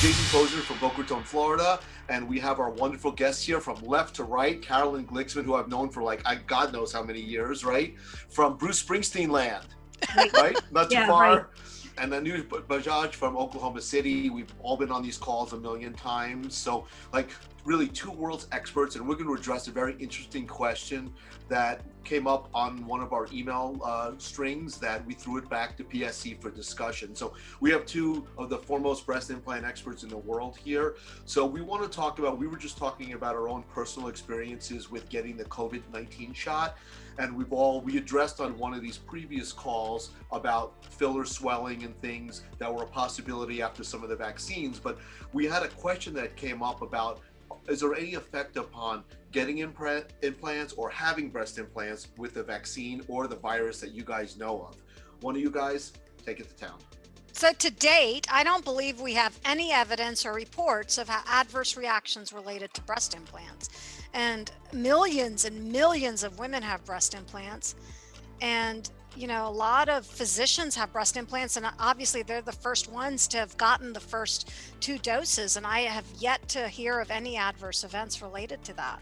Jason Pozner from Boca Raton, Florida, and we have our wonderful guests here from left to right, Carolyn Glicksman, who I've known for like I, God knows how many years, right? From Bruce Springsteen land, right? Not too Yeah, far. right. And then Anu Bajaj from Oklahoma City. We've all been on these calls a million times. So, like, really, two world's experts, and we're going to address a very interesting question that came up on one of our email uh, strings that we threw it back to PSC for discussion. So, we have two of the foremost breast implant experts in the world here. So, we want to talk about, we were just talking about our own personal experiences with getting the COVID 19 shot and we've all we addressed on one of these previous calls about filler swelling and things that were a possibility after some of the vaccines but we had a question that came up about is there any effect upon getting implant implants or having breast implants with the vaccine or the virus that you guys know of one of you guys take it to town So to date, I don't believe we have any evidence or reports of adverse reactions related to breast implants. And millions and millions of women have breast implants. And, you know, a lot of physicians have breast implants, and obviously they're the first ones to have gotten the first two doses. And I have yet to hear of any adverse events related to that.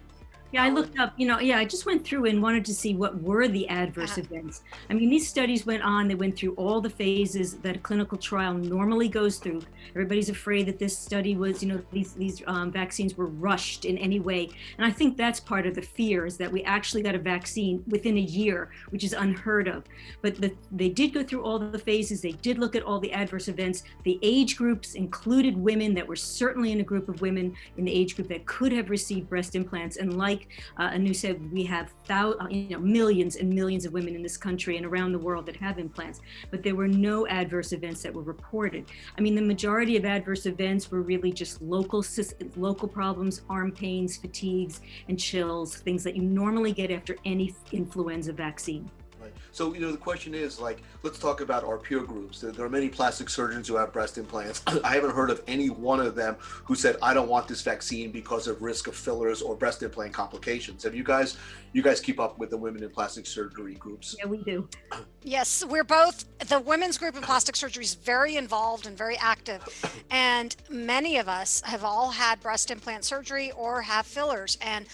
Yeah, I looked up, you know, yeah, I just went through and wanted to see what were the adverse Uh-huh. events. I mean, these studies went on, they went through all the phases that a clinical trial normally goes through. Everybody's afraid that this study was, you know, these, these um, vaccines were rushed in any way. And I think that's part of the fear is that we actually got a vaccine within a year, which is unheard of. But the, they did go through all the phases, they did look at all the adverse events. The age groups included women that were certainly in a group of women in the age group that could have received breast implants. And like uh, Anu said, we have thou- uh, you know, millions and millions of women in this country and around the world that have implants, but there were no adverse events that were reported. I mean, the majority of adverse events were really just local, local problems, arm pains, fatigues, and chills, things that you normally get after any influenza vaccine. Right. So, you know, the question is like, let's talk about our peer groups. There, there are many plastic surgeons who have breast implants. I haven't heard of any one of them who said, I don't want this vaccine because of risk of fillers or breast implant complications. Have you guys, you guys keep up with the women in plastic surgery groups? Yeah, we do. Yes, we're both, the women's group in plastic surgery is very involved and very active. And many of us have all had breast implant surgery or have fillers. And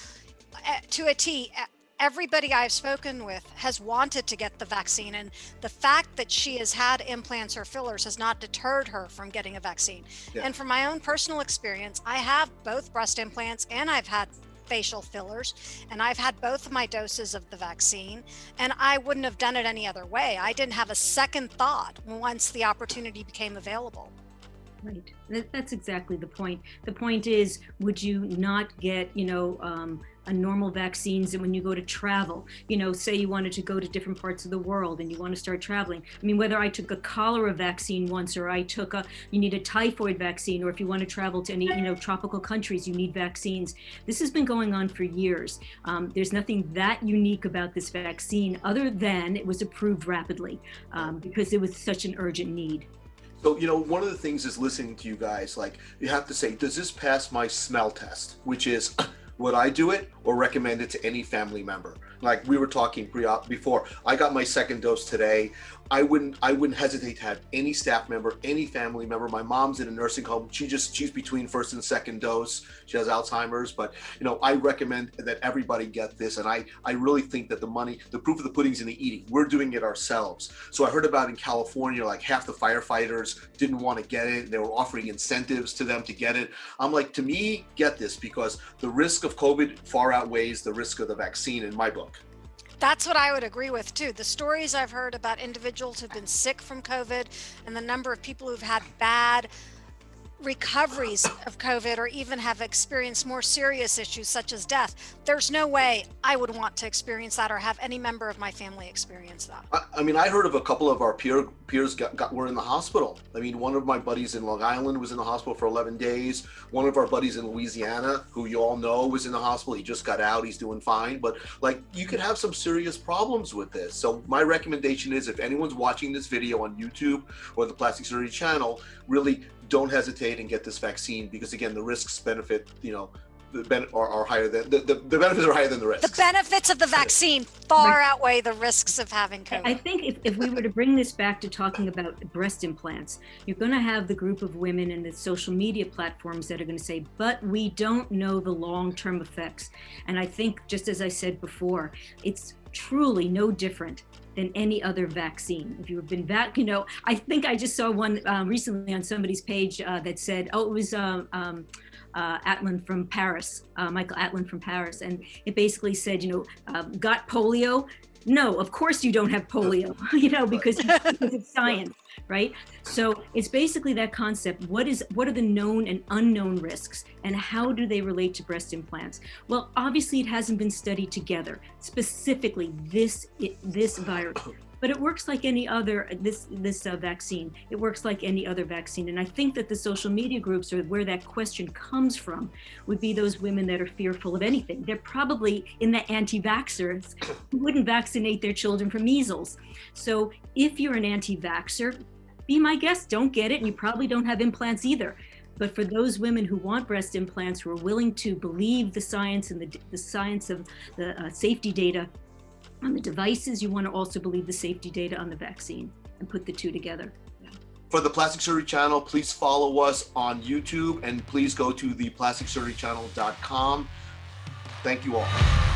uh, to a T, uh, everybody I've spoken with has wanted to get the vaccine. And the fact that she has had implants or fillers has not deterred her from getting a vaccine. Yeah. And from my own personal experience, I have both breast implants and I've had facial fillers and I've had both of my doses of the vaccine and I wouldn't have done it any other way. I didn't have a second thought once the opportunity became available. Right. That, that's exactly the point. The point is, would you not get, you know, um, a normal vaccines and when you go to travel, you know, say you wanted to go to different parts of the world and you want to start traveling. I mean, whether I took a cholera vaccine once or I took a, you need a typhoid vaccine, or if you want to travel to any, you know, tropical countries, you need vaccines. This has been going on for years. Um, there's nothing that unique about this vaccine other than it was approved rapidly um, because it was such an urgent need. So, you know, one of the things is listening to you guys, like you have to say, does this pass my smell test? Which is, would I do it or recommend it to any family member? Like we were talking pre op before, I got my second dose today. I wouldn't, I wouldn't hesitate to have any staff member, any family member. My mom's in a nursing home. She just, she's between first and second dose. She has Alzheimer's, but you know, I recommend that everybody get this. And I, I really think that the money, the proof of the pudding's in the eating. We're doing it ourselves. So I heard about in California, like half the firefighters didn't want to get it. They were offering incentives to them to get it. I'm like, to me, get this because the risk of COVID far outweighs the risk of the vaccine in my book. That's what I would agree with too. The stories I've heard about individuals who've been sick from COVID and the number of people who've had bad recoveries of COVID or even have experienced more serious issues such as death. There's no way I would want to experience that or have any member of my family experience that. I, I mean, I heard of a couple of our peer peers got, got were in the hospital. I mean, one of my buddies in Long Island was in the hospital for 11 days. One of our buddies in Louisiana, who you all know, was in the hospital. He just got out. He's doing fine. But like, you could have some serious problems with this. So my recommendation is, if anyone's watching this video on YouTube or the Plastic Surgery channel, really don't hesitate and get this vaccine because again, the risks benefit, you know, the ben- are, are higher than the, the, the benefits are higher than the risks. The benefits of the vaccine far outweigh the risks of having COVID. I think if, if we were to bring this back to talking about breast implants, you're going to have the group of women and the social media platforms that are going to say, but we don't know the long term effects. And I think, just as I said before, it's truly no different than any other vaccine. If you've been vac, you know, I think I just saw one um, recently on somebody's page uh, that said, oh, it was um, um, uh, Atlan from Paris, uh, Michael Atlan from Paris, and it basically said, you know, got polio. No, of course you don't have polio, you know, because, it's science, right? So it's basically that concept. What is what are the known and unknown risks, and how do they relate to breast implants? Well, obviously it hasn't been studied together, specifically this this virus but it works like any other this this uh, vaccine. It works like any other vaccine. And i think that the social media groups are where that question comes from would be those women that are fearful of anything. They're probably in the anti-vaxxers who wouldn't vaccinate their children for measles. So if you're an anti-vaxxer be my guest. Don't get it. And you probably don't have implants either. But for those women who want breast implants, who are willing to believe the science and the, the science of the uh, safety data, on the devices, you want to also believe the safety data on the vaccine and put the two together. For the Plastic Surgery Channel, please follow us on YouTube and please go to the plasticsurgerychannel.com. Thank you all.